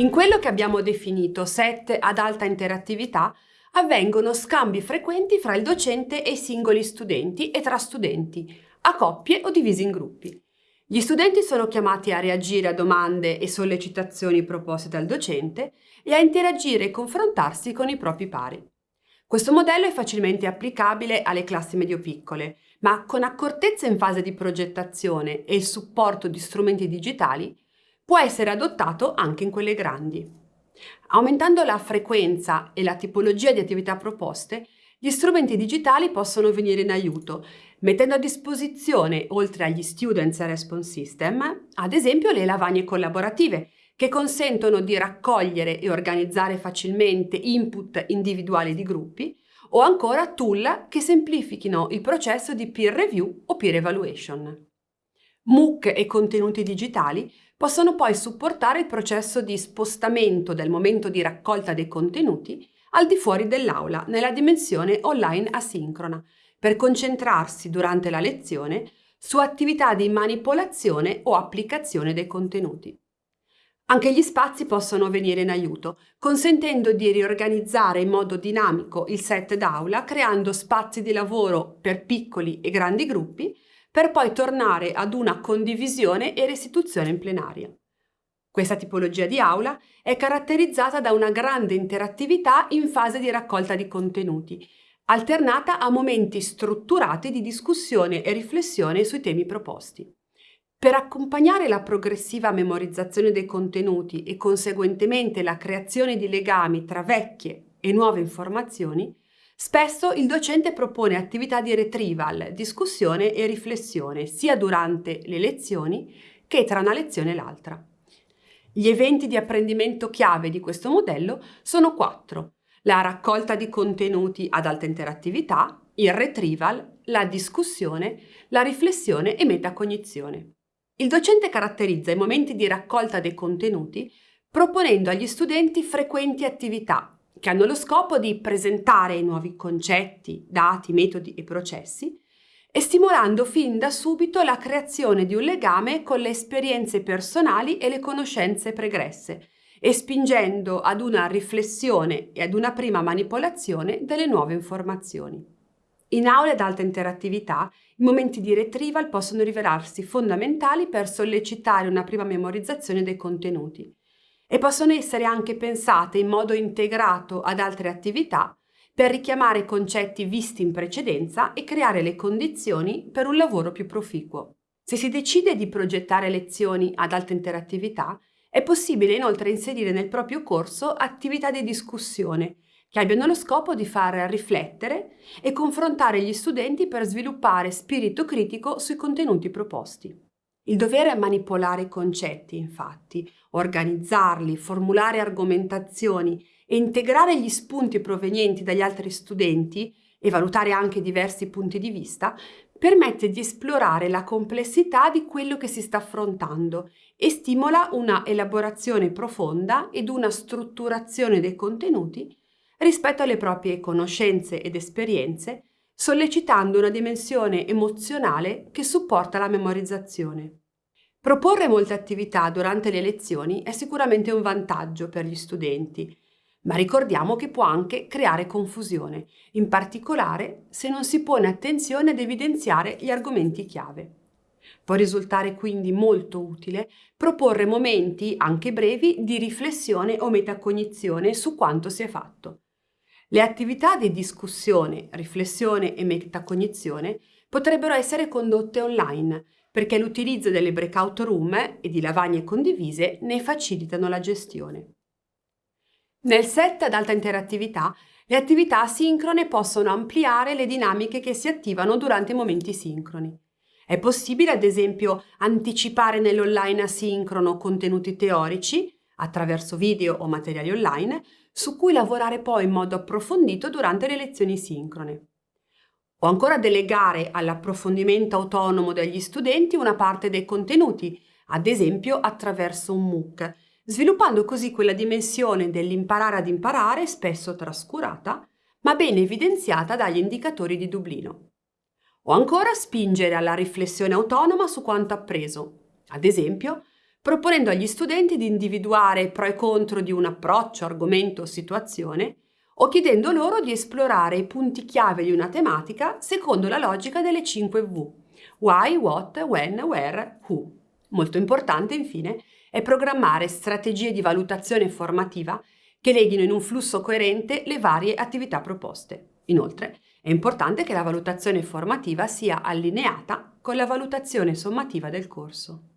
In quello che abbiamo definito set ad alta interattività avvengono scambi frequenti fra il docente e i singoli studenti e tra studenti, a coppie o divisi in gruppi. Gli studenti sono chiamati a reagire a domande e sollecitazioni proposte dal docente e a interagire e confrontarsi con i propri pari. Questo modello è facilmente applicabile alle classi medio-piccole, ma con accortezza in fase di progettazione e il supporto di strumenti digitali può essere adottato anche in quelle grandi. Aumentando la frequenza e la tipologia di attività proposte, gli strumenti digitali possono venire in aiuto, mettendo a disposizione, oltre agli Students Response System, ad esempio le lavagne collaborative, che consentono di raccogliere e organizzare facilmente input individuali di gruppi, o ancora tool che semplifichino il processo di peer review o peer evaluation. MOOC e contenuti digitali possono poi supportare il processo di spostamento del momento di raccolta dei contenuti al di fuori dell'aula, nella dimensione online asincrona, per concentrarsi durante la lezione su attività di manipolazione o applicazione dei contenuti. Anche gli spazi possono venire in aiuto, consentendo di riorganizzare in modo dinamico il set d'aula, creando spazi di lavoro per piccoli e grandi gruppi, per poi tornare ad una condivisione e restituzione in plenaria. Questa tipologia di aula è caratterizzata da una grande interattività in fase di raccolta di contenuti, alternata a momenti strutturati di discussione e riflessione sui temi proposti. Per accompagnare la progressiva memorizzazione dei contenuti e conseguentemente la creazione di legami tra vecchie e nuove informazioni, spesso il docente propone attività di retrieval, discussione e riflessione sia durante le lezioni che tra una lezione e l'altra. Gli eventi di apprendimento chiave di questo modello sono quattro. La raccolta di contenuti ad alta interattività, il retrieval, la discussione, la riflessione e metacognizione. Il docente caratterizza i momenti di raccolta dei contenuti proponendo agli studenti frequenti attività che hanno lo scopo di presentare i nuovi concetti, dati, metodi e processi e stimolando fin da subito la creazione di un legame con le esperienze personali e le conoscenze pregresse e spingendo ad una riflessione e ad una prima manipolazione delle nuove informazioni. In aule ad alta interattività, i momenti di retrieval possono rivelarsi fondamentali per sollecitare una prima memorizzazione dei contenuti e possono essere anche pensate in modo integrato ad altre attività per richiamare concetti visti in precedenza e creare le condizioni per un lavoro più proficuo. Se si decide di progettare lezioni ad alta interattività, è possibile inoltre inserire nel proprio corso attività di discussione che abbiano lo scopo di far riflettere e confrontare gli studenti per sviluppare spirito critico sui contenuti proposti. Il dovere è manipolare i concetti, infatti, organizzarli, formulare argomentazioni e integrare gli spunti provenienti dagli altri studenti e valutare anche diversi punti di vista permette di esplorare la complessità di quello che si sta affrontando e stimola una elaborazione profonda ed una strutturazione dei contenuti rispetto alle proprie conoscenze ed esperienze, sollecitando una dimensione emozionale che supporta la memorizzazione. Proporre molte attività durante le lezioni è sicuramente un vantaggio per gli studenti, ma ricordiamo che può anche creare confusione, in particolare se non si pone attenzione ad evidenziare gli argomenti chiave. Può risultare quindi molto utile proporre momenti, anche brevi, di riflessione o metacognizione su quanto si è fatto. Le attività di discussione, riflessione e metacognizione potrebbero essere condotte online, perché l'utilizzo delle breakout room e di lavagne condivise ne facilitano la gestione. Nel set ad alta interattività, le attività asincrone possono ampliare le dinamiche che si attivano durante i momenti sincroni. È possibile, ad esempio, anticipare nell'online asincrono contenuti teorici, attraverso video o materiali online, su cui lavorare poi in modo approfondito durante le lezioni sincrone. O ancora delegare all'approfondimento autonomo degli studenti una parte dei contenuti, ad esempio attraverso un MOOC, sviluppando così quella dimensione dell'imparare ad imparare, spesso trascurata, ma ben evidenziata dagli indicatori di Dublino. O ancora spingere alla riflessione autonoma su quanto appreso, ad esempio proponendo agli studenti di individuare pro e contro di un approccio, argomento o situazione, o chiedendo loro di esplorare i punti chiave di una tematica secondo la logica delle 5 V. Why, what, when, where, who. Molto importante, infine, è programmare strategie di valutazione formativa che leghino in un flusso coerente le varie attività proposte. Inoltre, è importante che la valutazione formativa sia allineata con la valutazione sommativa del corso.